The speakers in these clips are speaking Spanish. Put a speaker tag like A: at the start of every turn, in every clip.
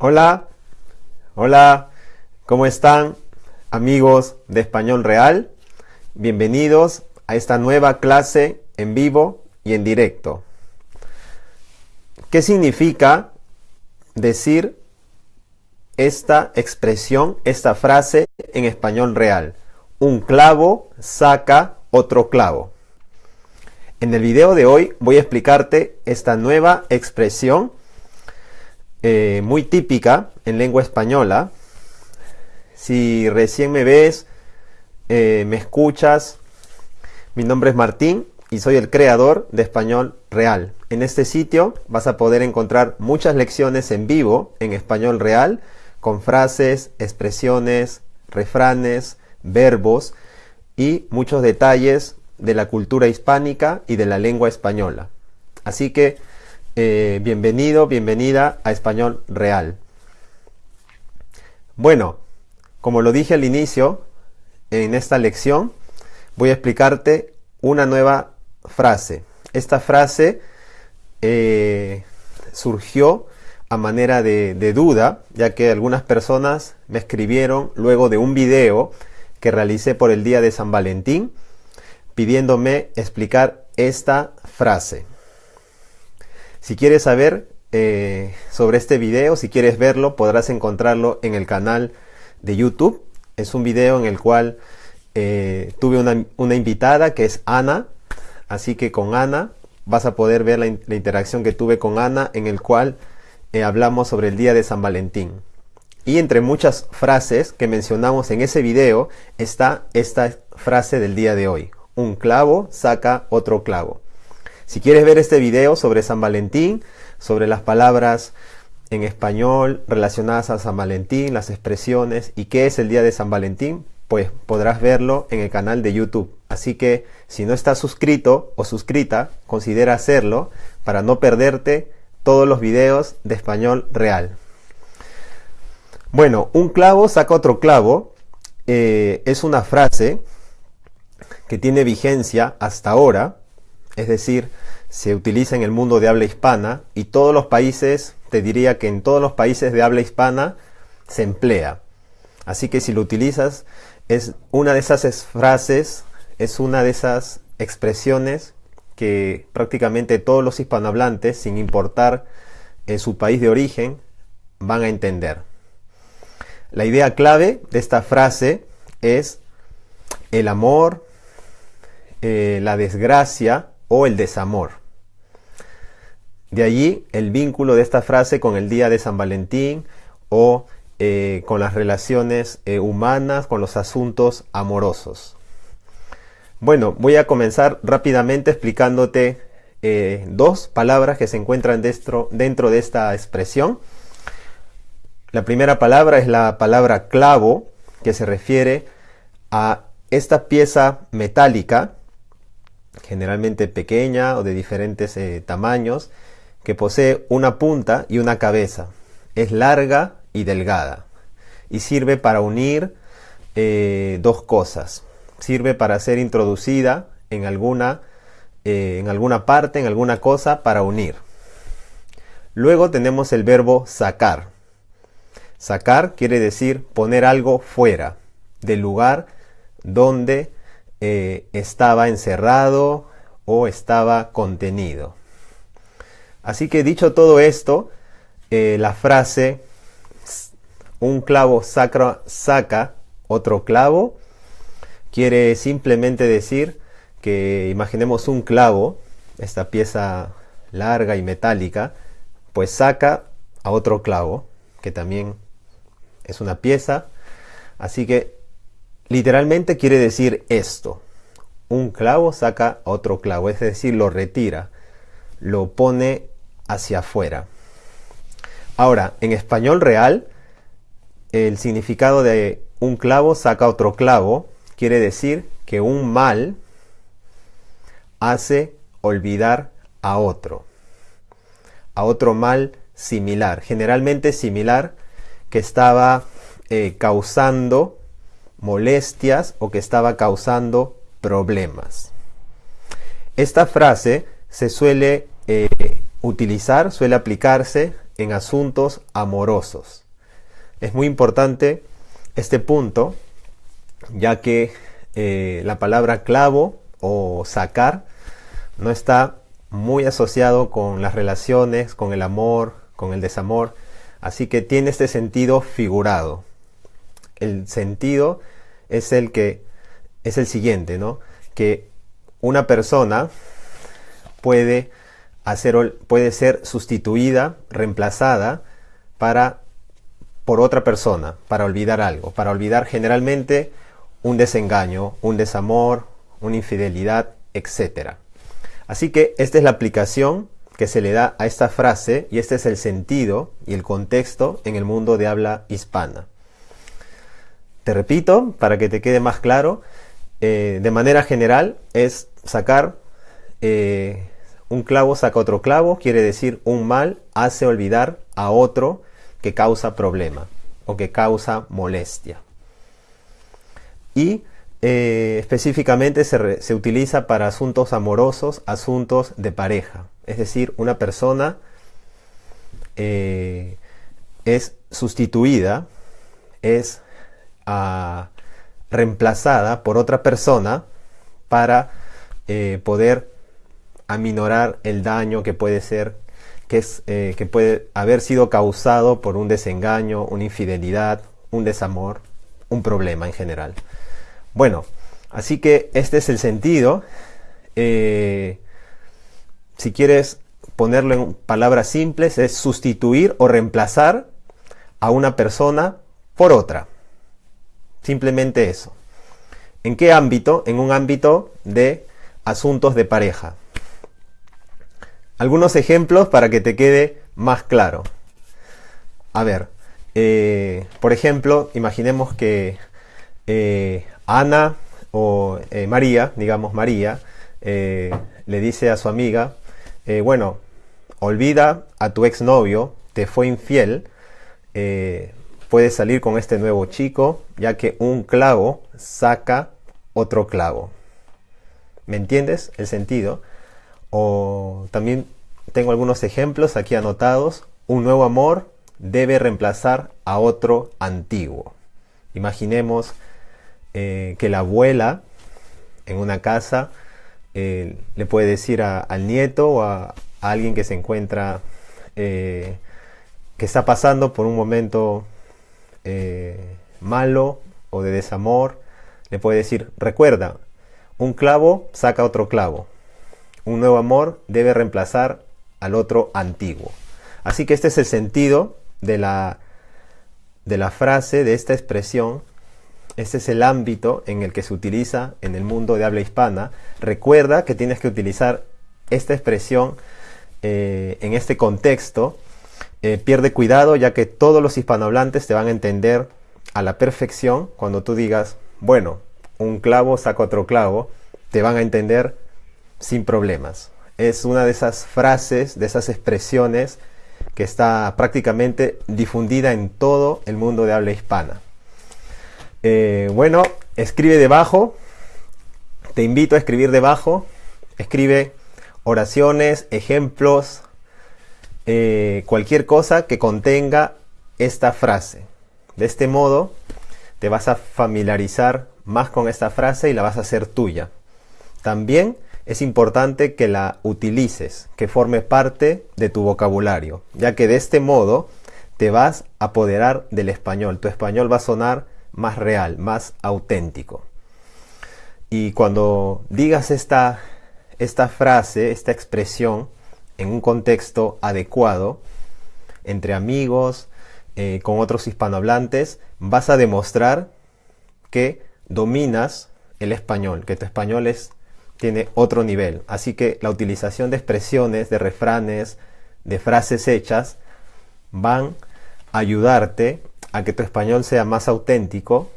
A: Hola, hola, ¿cómo están amigos de Español Real? Bienvenidos a esta nueva clase en vivo y en directo. ¿Qué significa decir esta expresión, esta frase en español real? Un clavo saca otro clavo. En el video de hoy voy a explicarte esta nueva expresión eh, muy típica en lengua española. Si recién me ves, eh, me escuchas, mi nombre es Martín y soy el creador de Español Real. En este sitio vas a poder encontrar muchas lecciones en vivo en español real con frases, expresiones, refranes, verbos y muchos detalles de la cultura hispánica y de la lengua española. Así que eh, bienvenido, bienvenida a Español Real. Bueno, como lo dije al inicio, en esta lección voy a explicarte una nueva frase. Esta frase eh, surgió a manera de, de, duda, ya que algunas personas me escribieron luego de un video que realicé por el día de San Valentín, pidiéndome explicar esta frase. Si quieres saber eh, sobre este video, si quieres verlo, podrás encontrarlo en el canal de YouTube. Es un video en el cual eh, tuve una, invitada que es Ana, así que con Ana vas a poder ver la, interacción que tuve con Ana en el cual eh, hablamos sobre el día de San Valentín. Y entre muchas frases que mencionamos en ese video está esta frase del día de hoy un clavo saca otro clavo. Si quieres ver este video sobre San Valentín, sobre las palabras en español relacionadas a San Valentín, las expresiones y qué es el día de San Valentín, pues podrás verlo en el canal de YouTube. Así que si no estás suscrito o suscrita, considera hacerlo para no perderte todos los videos de español real. Bueno, un clavo saca otro clavo. Eh, es una frase que tiene vigencia hasta ahora, es decir, se utiliza en el mundo de habla hispana y todos los países, te diría que en todos los países de habla hispana se emplea. Así que si lo utilizas, es una de esas frases, es una de esas expresiones que prácticamente todos los hispanohablantes, sin importar en su país de origen, van a entender. La idea clave de esta frase es el amor, eh, la desgracia o el desamor. De allí el vínculo de esta frase con el día de San Valentín o eh, con las relaciones eh, humanas, con los asuntos amorosos. Bueno, voy a comenzar rápidamente explicándote dos palabras que se encuentran dentro, dentro de esta expresión. La primera palabra es la palabra clavo, que se refiere a esta pieza metálica generalmente pequeña o de diferentes eh, tamaños, que posee una punta y una cabeza. Es larga y delgada y sirve para unir eh, dos cosas. Sirve para ser introducida en alguna, eh, en alguna parte, en alguna cosa para unir. Luego tenemos el verbo sacar. Sacar quiere decir poner algo fuera del lugar donde eh, estaba encerrado o estaba contenido. Así que dicho todo esto, eh, la frase un clavo saca otro clavo quiere simplemente decir que imaginemos un clavo, esta pieza larga y metálica, pues saca a otro clavo, que también es una pieza. Así que Literalmente quiere decir esto. Un clavo saca otro clavo, es decir, lo retira, lo pone hacia afuera. Ahora, en español real, el significado de un clavo saca otro clavo quiere decir que un mal hace olvidar a otro, a otro mal similar, generalmente similar, que estaba eh, causando molestias o que estaba causando problemas. Esta frase se suele eh, utilizar, suele aplicarse en asuntos amorosos. Es muy importante este punto, ya que eh, la palabra clavo o sacar no está muy asociado con las relaciones, con el amor, con el desamor, así que tiene este sentido figurado. El sentido es el que es el siguiente, ¿no? Que una persona puede hacer puede ser sustituida, reemplazada para por otra persona, para olvidar algo, para olvidar generalmente un desengaño, un desamor, una infidelidad, etc. Así que esta es la aplicación que se le da a esta frase y este es el sentido y el contexto en el mundo de habla hispana. Te repito, para que te quede más claro, eh, de manera general es sacar eh, un clavo saca otro clavo, quiere decir un mal hace olvidar a otro que causa problema o que causa molestia. Y eh, específicamente se, se, utiliza para asuntos amorosos, asuntos de pareja. Es decir, una persona es sustituida, es reemplazada por otra persona para eh, poder aminorar el daño que puede ser que, es, que puede haber sido causado por un desengaño, una infidelidad, un desamor, un problema en general. Bueno, así que este es el sentido. Eh, si quieres ponerlo en palabras simples, es sustituir o reemplazar a una persona por otra. Simplemente eso. ¿En qué ámbito? En un ámbito de asuntos de pareja. Algunos ejemplos para que te quede más claro. A ver, eh, por ejemplo, imaginemos que eh, Ana o eh, María, digamos María, le dice a su amiga, bueno, olvida a tu exnovio, te fue infiel, puedes salir con este nuevo chico, ya que un clavo saca otro clavo. ¿Me entiendes el sentido? O también tengo algunos ejemplos aquí anotados. Un nuevo amor debe reemplazar a otro antiguo. Imaginemos eh, que la abuela en una casa eh, le puede decir al nieto o a, alguien que se encuentra, eh, que está pasando por un momento malo o de desamor, le puede decir, recuerda, un clavo saca otro clavo. Un nuevo amor debe reemplazar al otro antiguo. Así que este es el sentido de la, de la frase, de esta expresión este es el ámbito en el que se utiliza en el mundo de habla hispana. Recuerda que tienes que utilizar esta expresión eh, en este contexto. Eh, pierde cuidado ya que todos los hispanohablantes te van a entender a la perfección cuando tú digas, bueno, un clavo saca otro clavo, te van a entender sin problemas. Es una de esas frases, de esas expresiones que está prácticamente difundida en todo el mundo de habla hispana. Eh, bueno, escribe debajo. Te invito a escribir debajo. Escribe oraciones, ejemplos, eh, cualquier cosa que contenga esta frase. De este modo, te vas a familiarizar más con esta frase y la vas a hacer tuya. También es importante que la utilices, que forme parte de tu vocabulario, ya que de este modo te vas a apoderar del español. Tu español va a sonar más real, más auténtico. Y cuando digas esta, esta frase, esta expresión, en un contexto adecuado, entre amigos, eh, con otros hispanohablantes, vas a demostrar que dominas el español, que tu español es, tiene otro nivel. Así que la utilización de expresiones, de refranes, de frases hechas, van a ayudarte a que tu español sea más auténtico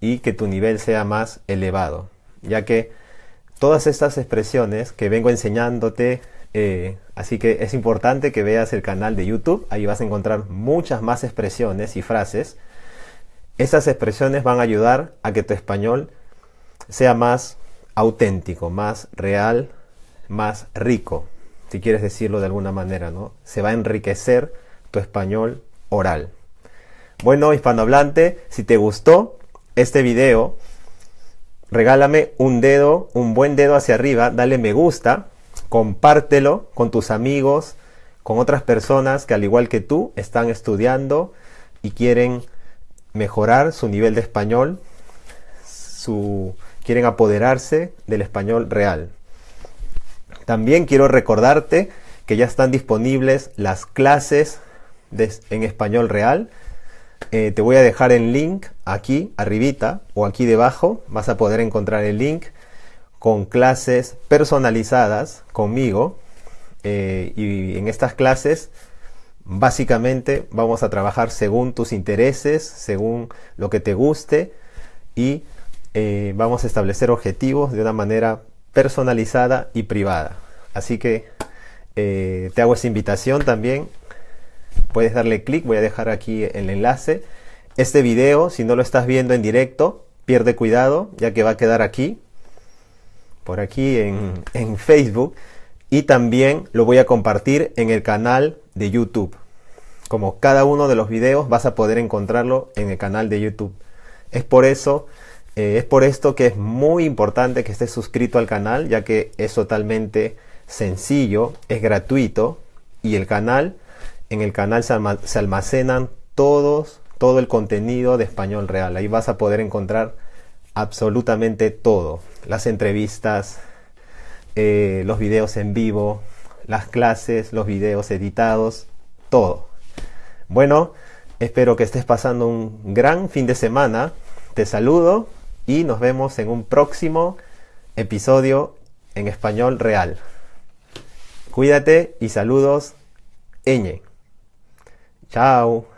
A: y que tu nivel sea más elevado, ya que todas estas expresiones que vengo enseñándote, eh, así que es importante que veas el canal de YouTube, ahí vas a encontrar muchas más expresiones y frases. Estas expresiones van a ayudar a que tu español sea más auténtico, más real, más rico, si quieres decirlo de alguna manera, ¿no? Se va a enriquecer tu español oral. Bueno, hispanohablante, si te gustó este video, regálame un dedo, un buen dedo hacia arriba, dale me gusta, compártelo con tus amigos, con otras personas que al igual que tú están estudiando y quieren mejorar su nivel de español, su, quieren apoderarse del español real. También quiero recordarte que ya están disponibles las clases en español real. Eh, te voy a dejar el link aquí arribita o aquí debajo. Vas a poder encontrar el link con clases personalizadas conmigo. Eh, y en estas clases básicamente vamos a trabajar según tus intereses, según lo que te guste y eh, vamos a establecer objetivos de una manera personalizada y privada. Así que eh, te hago esa invitación también. Puedes darle clic, voy a dejar aquí el enlace. Este video, si no lo estás viendo en directo, pierde cuidado, ya que va a quedar aquí, por aquí en, en Facebook. Y también lo voy a compartir en el canal de YouTube. Como cada uno de los videos vas a poder encontrarlo en el canal de YouTube. Es por eso eh, es por esto que es muy importante que estés suscrito al canal, ya que es totalmente sencillo, es gratuito y el canal, en el canal se, almacenan todos, todo el contenido de español real. Ahí vas a poder encontrar absolutamente todo. Las entrevistas, eh, los videos en vivo, las clases, los videos editados, todo. Bueno, espero que estés pasando un gran fin de semana. Te saludo y nos vemos en un próximo episodio en español real. Cuídate y saludos, Eñe. Chao.